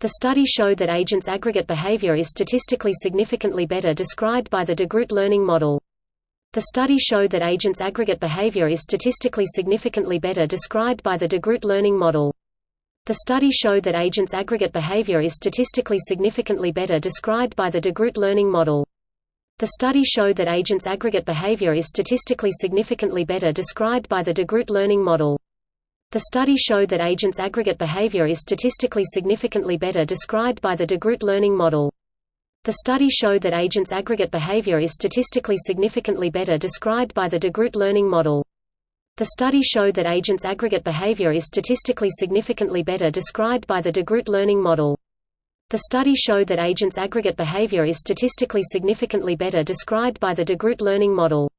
The study showed that agents' aggregate behavior is statistically significantly better described by the DeGroot learning model. The study showed that agents' aggregate behavior is statistically significantly better described by the DeGroot learning model. The study showed that agents' aggregate behavior is statistically significantly better described by the DeGroot learning model. The study showed that agents' aggregate behavior is statistically significantly better described by the DeGroot learning model. The study showed that agents' aggregate behavior is statistically significantly better described by the DeGroot learning model. The study showed that agents' aggregate behavior is statistically significantly better described by the DeGroot learning model. The study showed that agents' aggregate behavior is statistically significantly better described by the DeGroot learning model. The study showed that agents' aggregate behavior is statistically significantly better described by the DeGroot learning model.